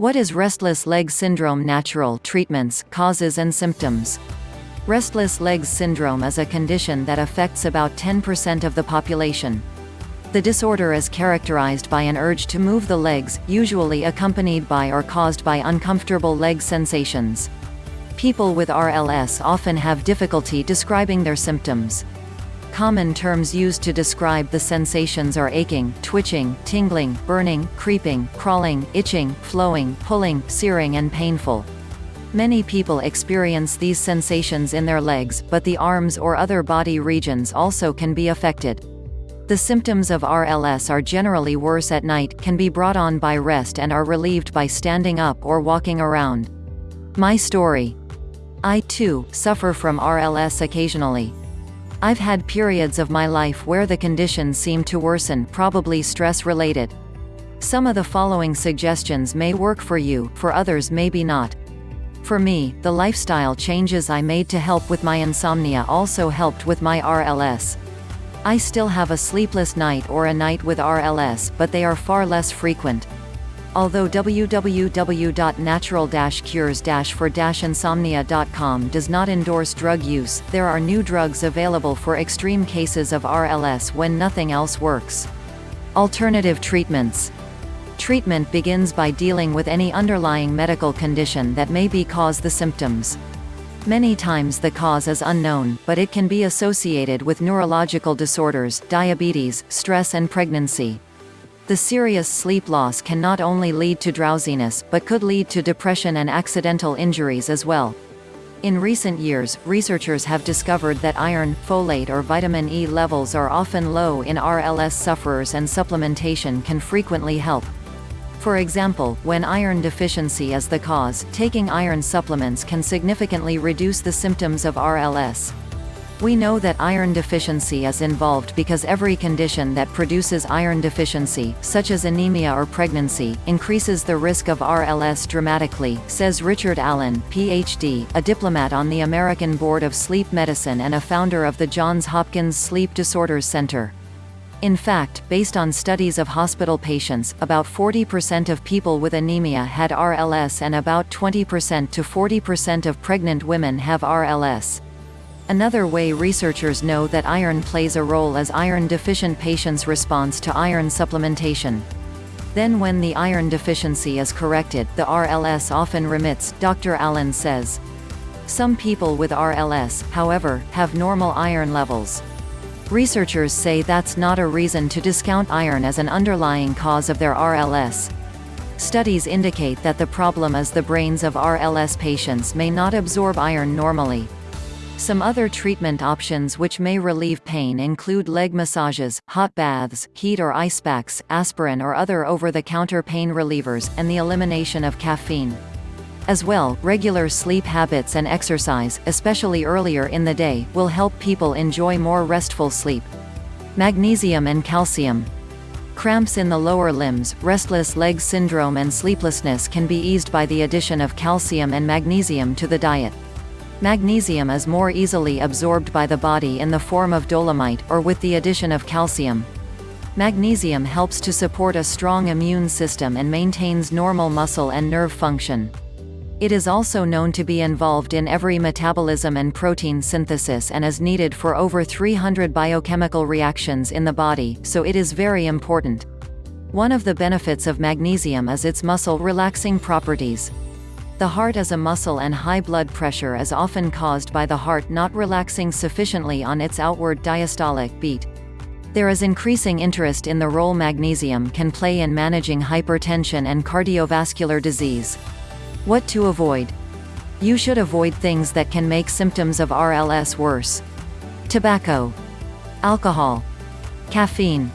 What is restless leg syndrome natural treatments, causes and symptoms? Restless legs syndrome is a condition that affects about 10% of the population. The disorder is characterized by an urge to move the legs, usually accompanied by or caused by uncomfortable leg sensations. People with RLS often have difficulty describing their symptoms. Common terms used to describe the sensations are aching, twitching, tingling, burning, creeping, crawling, itching, flowing, pulling, searing and painful. Many people experience these sensations in their legs, but the arms or other body regions also can be affected. The symptoms of RLS are generally worse at night, can be brought on by rest and are relieved by standing up or walking around. My story. I too, suffer from RLS occasionally. I've had periods of my life where the condition seemed to worsen, probably stress-related. Some of the following suggestions may work for you, for others maybe not. For me, the lifestyle changes I made to help with my insomnia also helped with my RLS. I still have a sleepless night or a night with RLS, but they are far less frequent. Although www.natural-cures-for-insomnia.com does not endorse drug use, there are new drugs available for extreme cases of RLS when nothing else works. Alternative treatments Treatment begins by dealing with any underlying medical condition that may be cause the symptoms. Many times the cause is unknown, but it can be associated with neurological disorders, diabetes, stress and pregnancy. The serious sleep loss can not only lead to drowsiness, but could lead to depression and accidental injuries as well. In recent years, researchers have discovered that iron, folate or vitamin E levels are often low in RLS sufferers and supplementation can frequently help. For example, when iron deficiency is the cause, taking iron supplements can significantly reduce the symptoms of RLS. We know that iron deficiency is involved because every condition that produces iron deficiency, such as anemia or pregnancy, increases the risk of RLS dramatically, says Richard Allen, Ph.D., a diplomat on the American Board of Sleep Medicine and a founder of the Johns Hopkins Sleep Disorders Center. In fact, based on studies of hospital patients, about 40% of people with anemia had RLS and about 20% to 40% of pregnant women have RLS. Another way researchers know that iron plays a role is iron-deficient patients' response to iron supplementation. Then when the iron deficiency is corrected, the RLS often remits, Dr. Allen says. Some people with RLS, however, have normal iron levels. Researchers say that's not a reason to discount iron as an underlying cause of their RLS. Studies indicate that the problem is the brains of RLS patients may not absorb iron normally. Some other treatment options which may relieve pain include leg massages, hot baths, heat or ice packs, aspirin or other over-the-counter pain relievers, and the elimination of caffeine. As well, regular sleep habits and exercise, especially earlier in the day, will help people enjoy more restful sleep. Magnesium and calcium. Cramps in the lower limbs, restless leg syndrome and sleeplessness can be eased by the addition of calcium and magnesium to the diet. Magnesium is more easily absorbed by the body in the form of dolomite, or with the addition of calcium. Magnesium helps to support a strong immune system and maintains normal muscle and nerve function. It is also known to be involved in every metabolism and protein synthesis and is needed for over 300 biochemical reactions in the body, so it is very important. One of the benefits of magnesium is its muscle-relaxing properties. The heart is a muscle and high blood pressure is often caused by the heart not relaxing sufficiently on its outward diastolic beat. There is increasing interest in the role magnesium can play in managing hypertension and cardiovascular disease. What to avoid? You should avoid things that can make symptoms of RLS worse. Tobacco. Alcohol. Caffeine.